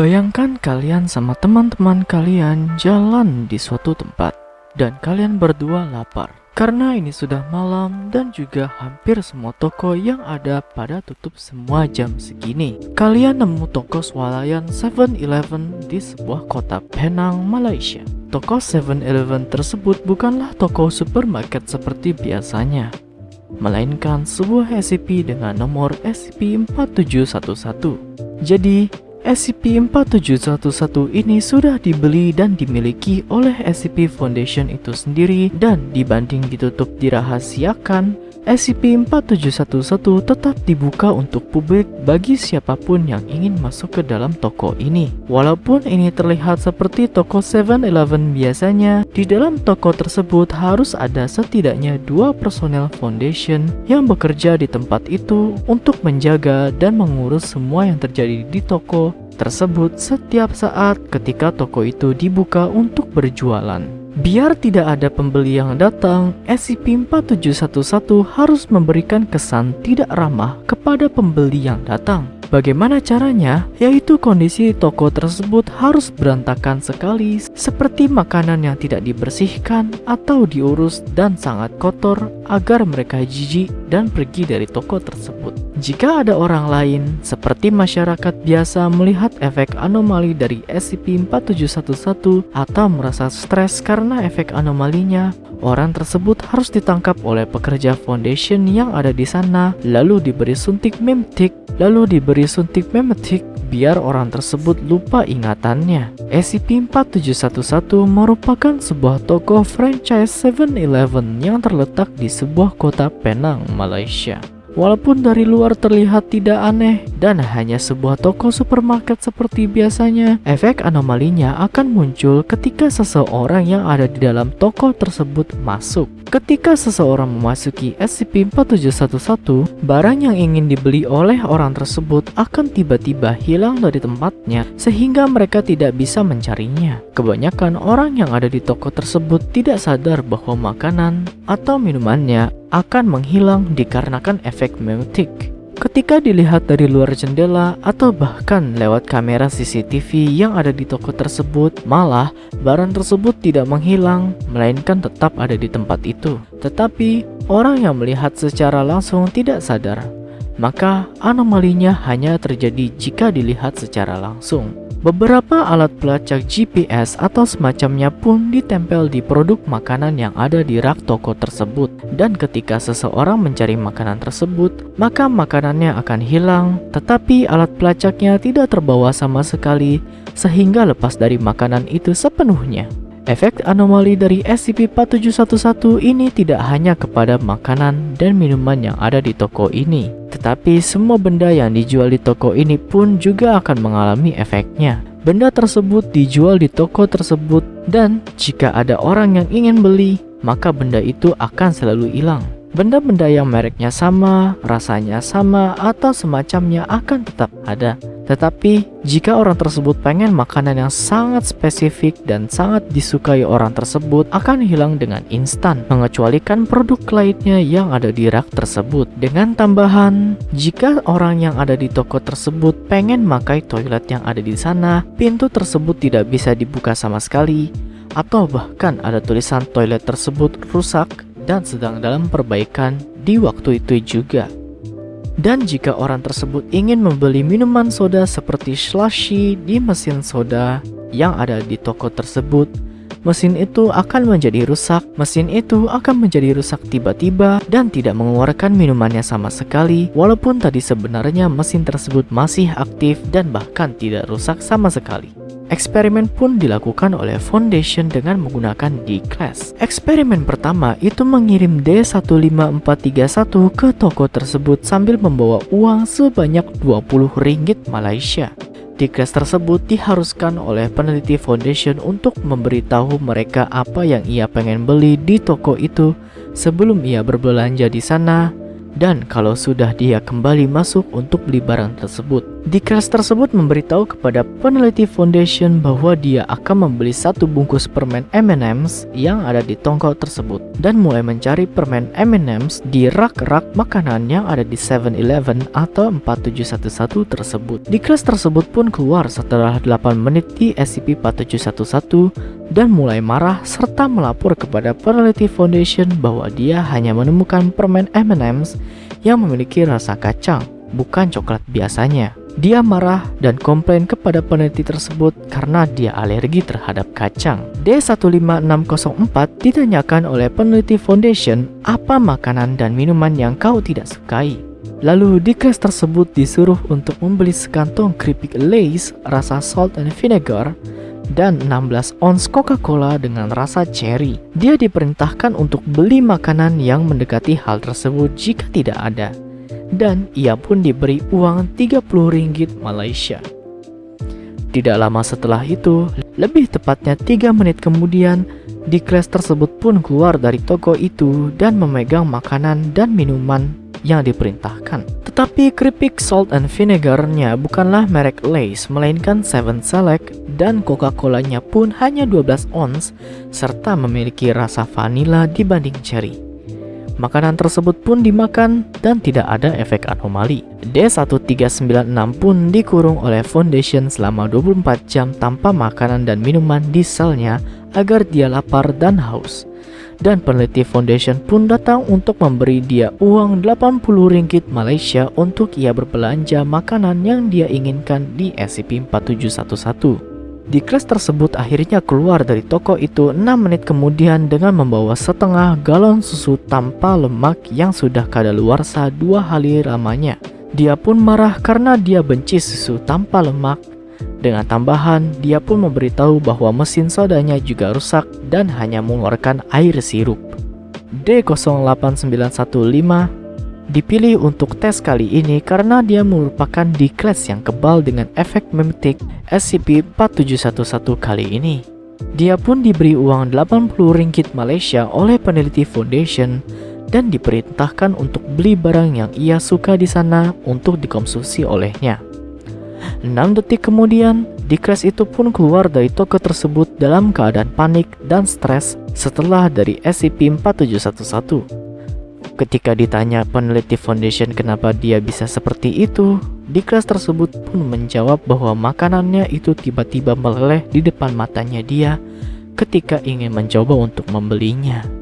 Bayangkan kalian sama teman-teman kalian jalan di suatu tempat dan kalian berdua lapar. Karena ini sudah malam dan juga hampir semua toko yang ada pada tutup semua jam segini. Kalian nemu toko swalayan 7-Eleven di sebuah kota Penang, Malaysia. Toko 7-Eleven tersebut bukanlah toko supermarket seperti biasanya, melainkan sebuah SCP dengan nomor SCP-4711. Jadi, SCP-4711 ini sudah dibeli dan dimiliki oleh SCP Foundation itu sendiri dan dibanding ditutup dirahasiakan, SCP-4711 tetap dibuka untuk publik bagi siapa pun yang ingin masuk ke dalam toko ini. Walaupun ini terlihat seperti toko 7-Eleven biasanya, di dalam toko tersebut harus ada setidaknya dua personel Foundation yang bekerja di tempat itu untuk menjaga dan mengurus semua yang terjadi di toko tersebut setiap saat ketika toko itu dibuka untuk berjualan. Biar tidak ada pembeli yang datang, SCP-4711 harus memberikan kesan tidak ramah kepada pembeli yang datang. Bagaimana caranya? Yaitu kondisi toko tersebut harus berantakan sekali seperti makanan yang tidak dibersihkan atau diurus dan sangat kotor agar mereka jijik dan pergi dari toko tersebut. Jika ada orang lain, seperti masyarakat biasa melihat efek anomali dari SCP-4711 atau merasa stres karena efek anomalinya, orang tersebut harus ditangkap oleh pekerja foundation yang ada di sana, lalu diberi suntik memtik lalu diberi suntik memetik biar orang tersebut lupa ingatannya. SCP-4711 merupakan sebuah toko franchise 7-Eleven yang terletak di sebuah kota Penang, Malaysia. Walaupun dari luar terlihat tidak aneh dan hanya sebuah toko supermarket seperti biasanya, efek anomalinya akan muncul ketika seseorang yang ada di dalam toko tersebut masuk. Ketika seseorang memasuki SCP-4711, barang yang ingin dibeli oleh orang tersebut akan tiba-tiba hilang dari tempatnya sehingga mereka tidak bisa mencarinya. Kebanyakan orang yang ada di toko tersebut tidak sadar bahwa makanan atau minumannya akan menghilang dikarenakan efek memetik. Ketika dilihat dari luar jendela atau bahkan lewat kamera CCTV yang ada di toko tersebut, malah barang tersebut tidak menghilang, melainkan tetap ada di tempat itu. Tetapi, orang yang melihat secara langsung tidak sadar, maka anomalinya hanya terjadi jika dilihat secara langsung. Beberapa alat pelacak GPS atau semacamnya pun ditempel di produk makanan yang ada di rak toko tersebut dan ketika seseorang mencari makanan tersebut, maka makanannya akan hilang tetapi alat pelacaknya tidak terbawa sama sekali sehingga lepas dari makanan itu sepenuhnya. Efek anomali dari SCP-4711 ini tidak hanya kepada makanan dan minuman yang ada di toko ini, tetapi semua benda yang dijual di toko ini pun juga akan mengalami efeknya. Benda tersebut dijual di toko tersebut dan jika ada orang yang ingin beli, maka benda itu akan selalu hilang. Benda-benda yang mereknya sama, rasanya sama, atau semacamnya akan tetap ada. Tetapi, jika orang tersebut pengen makanan yang sangat spesifik dan sangat disukai orang tersebut akan hilang dengan instan, mengecualikan produk lainnya yang ada di rak tersebut. Dengan tambahan, jika orang yang ada di toko tersebut pengen makai toilet yang ada di sana, pintu tersebut tidak bisa dibuka sama sekali, atau bahkan ada tulisan toilet tersebut rusak dan sedang dalam perbaikan di waktu itu juga. Dan jika orang tersebut ingin membeli minuman soda seperti slushy di mesin soda yang ada di toko tersebut, mesin itu akan menjadi rusak. Mesin itu akan menjadi rusak tiba-tiba dan tidak mengeluarkan minumannya sama sekali, walaupun tadi sebenarnya mesin tersebut masih aktif dan bahkan tidak rusak sama sekali. Eksperimen pun dilakukan oleh Foundation dengan menggunakan D-Class. Eksperimen pertama itu mengirim D15431 ke toko tersebut sambil membawa uang sebanyak 20 ringgit Malaysia. D-Class tersebut diharuskan oleh peneliti Foundation untuk memberitahu mereka apa yang ia pengen beli di toko itu sebelum ia berbelanja di sana dan kalau sudah dia kembali masuk untuk beli barang tersebut. Dikras tersebut memberitahu kepada peneliti Foundation bahwa dia akan membeli satu bungkus permen M&M's yang ada di tongkol tersebut dan mulai mencari permen M&M's di rak-rak makanan yang ada di 7-Eleven atau 4711 tersebut. Dikras tersebut pun keluar setelah 8 menit di SCP-4711 dan mulai marah serta melapor kepada peneliti Foundation bahwa dia hanya menemukan permen M&M's yang memiliki rasa kacang, bukan coklat biasanya. Dia marah dan komplain kepada peneliti tersebut karena dia alergi terhadap kacang. D15604 ditanyakan oleh peneliti Foundation apa makanan dan minuman yang kau tidak sukai. Lalu di kelas tersebut disuruh untuk membeli sekantong keripik Lay's rasa salt and vinegar dan 16 ons Coca-Cola dengan rasa cherry. Dia diperintahkan untuk beli makanan yang mendekati hal tersebut jika tidak ada dan ia pun diberi uang 30 ringgit Malaysia. Tidak lama setelah itu, lebih tepatnya 3 menit kemudian, Dikles tersebut pun keluar dari toko itu dan memegang makanan dan minuman yang diperintahkan. Tetapi keripik salt and vinegarnya bukanlah merek Lay's, melainkan Seven Select dan Coca-Colanya pun hanya 12 ons serta memiliki rasa vanila dibanding cherry. Makanan tersebut pun dimakan dan tidak ada efek anomali. D1396 pun dikurung oleh Foundation selama 24 jam tanpa makanan dan minuman di selnya agar dia lapar dan haus. Dan peneliti Foundation pun datang untuk memberi dia uang 80 ringgit Malaysia untuk ia berbelanja makanan yang dia inginkan di SCP-4711. Di kelas tersebut akhirnya keluar dari toko itu 6 menit kemudian dengan membawa setengah galon susu tanpa lemak yang sudah kadaluarsa dua hari lamanya. Dia pun marah karena dia benci susu tanpa lemak. Dengan tambahan, dia pun memberitahu bahwa mesin sodanya juga rusak dan hanya mengeluarkan air sirup. D08915 dipilih untuk tes kali ini karena dia merupakan kelas yang kebal dengan efek memetik SCP-4711 kali ini. Dia pun diberi uang 80 ringgit Malaysia oleh peneliti Foundation dan diperintahkan untuk beli barang yang ia suka di sana untuk dikonsumsi olehnya. 6 detik kemudian, Dikres itu pun keluar dari toko tersebut dalam keadaan panik dan stres setelah dari SCP-4711. Ketika ditanya peneliti Foundation kenapa dia bisa seperti itu, di kelas tersebut pun menjawab bahwa makanannya itu tiba-tiba meleleh di depan matanya dia ketika ingin mencoba untuk membelinya.